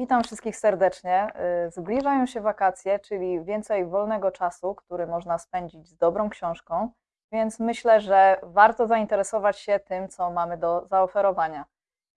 Witam wszystkich serdecznie. Y, Zbliżają się wakacje, czyli więcej wolnego czasu, który można spędzić z dobrą książką, więc myślę, że warto zainteresować się tym, co mamy do zaoferowania.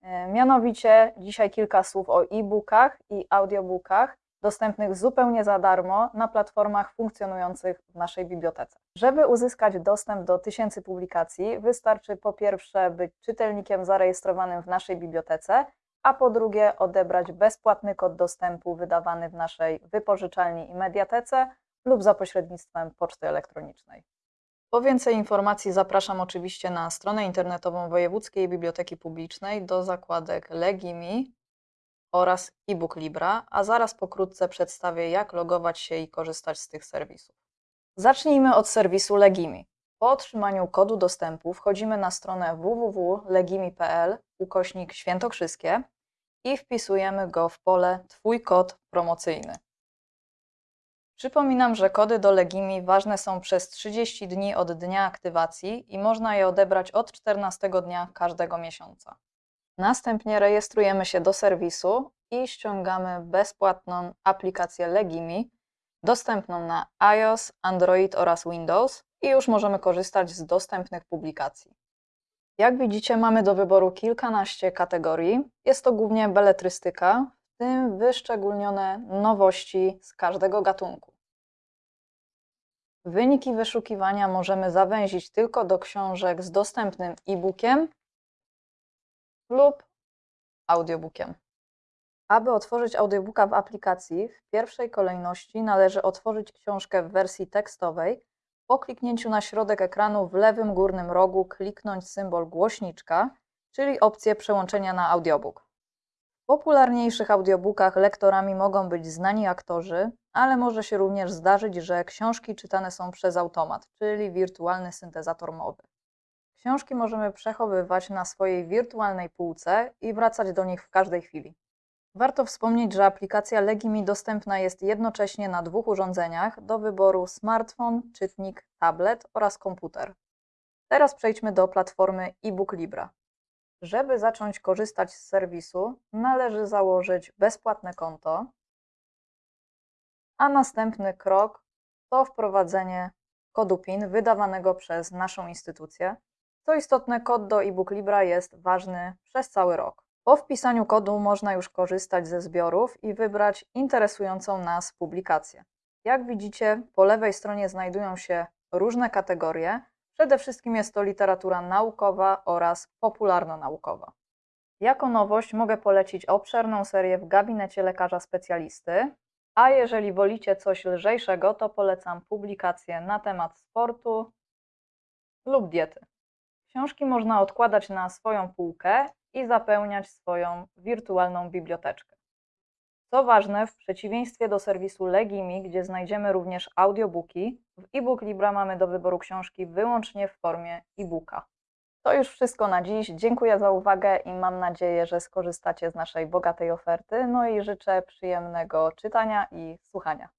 Y, Mianowicie dzisiaj kilka słów o e-bookach i audiobookach dostępnych zupełnie za darmo na platformach funkcjonujących w naszej bibliotece. Żeby uzyskać dostęp do tysięcy publikacji, wystarczy po pierwsze być czytelnikiem zarejestrowanym w naszej bibliotece, a po drugie odebrać bezpłatny kod dostępu wydawany w naszej wypożyczalni i mediatece lub za pośrednictwem poczty elektronicznej. Po więcej informacji zapraszam oczywiście na stronę internetową Wojewódzkiej Biblioteki Publicznej do zakładek Legimi oraz e-book Libra, a zaraz pokrótce przedstawię jak logować się i korzystać z tych serwisów. Zacznijmy od serwisu Legimi. Po otrzymaniu kodu dostępu wchodzimy na stronę www.legimi.pl ukośnik świętokrzyskie i wpisujemy go w pole Twój kod promocyjny. Przypominam, że kody do Legimi ważne są przez 30 dni od dnia aktywacji i można je odebrać od 14 dnia każdego miesiąca. Następnie rejestrujemy się do serwisu i ściągamy bezpłatną aplikację Legimi, dostępną na iOS, Android oraz Windows i już możemy korzystać z dostępnych publikacji. Jak widzicie, mamy do wyboru kilkanaście kategorii. Jest to głównie beletrystyka, w tym wyszczególnione nowości z każdego gatunku. Wyniki wyszukiwania możemy zawęzić tylko do książek z dostępnym e-bookiem lub audiobookiem. Aby otworzyć audiobooka w aplikacji, w pierwszej kolejności należy otworzyć książkę w wersji tekstowej. Po kliknięciu na środek ekranu w lewym górnym rogu kliknąć symbol głośniczka, czyli opcję przełączenia na audiobook. W popularniejszych audiobookach lektorami mogą być znani aktorzy, ale może się również zdarzyć, że książki czytane są przez automat, czyli wirtualny syntezator mowy. Książki możemy przechowywać na swojej wirtualnej półce i wracać do nich w każdej chwili. Warto wspomnieć, że aplikacja Legimi dostępna jest jednocześnie na dwóch urządzeniach do wyboru smartfon, czytnik, tablet oraz komputer. Teraz przejdźmy do platformy eBook Libra. Żeby zacząć korzystać z serwisu, należy założyć bezpłatne konto, a następny krok to wprowadzenie kodu PIN wydawanego przez naszą instytucję. Co istotne, kod do eBook Libra jest ważny przez cały rok. Po wpisaniu kodu można już korzystać ze zbiorów i wybrać interesującą nas publikację. Jak widzicie, po lewej stronie znajdują się różne kategorie. Przede wszystkim jest to literatura naukowa oraz popularno-naukowa. Jako nowość mogę polecić obszerną serię w gabinecie lekarza specjalisty, a jeżeli wolicie coś lżejszego, to polecam publikacje na temat sportu lub diety. Książki można odkładać na swoją półkę i zapełniać swoją wirtualną biblioteczkę. Co ważne, w przeciwieństwie do serwisu Legimi, gdzie znajdziemy również audiobooki, w e-book Libra mamy do wyboru książki wyłącznie w formie e-booka. To już wszystko na dziś. Dziękuję za uwagę i mam nadzieję, że skorzystacie z naszej bogatej oferty. No i życzę przyjemnego czytania i słuchania.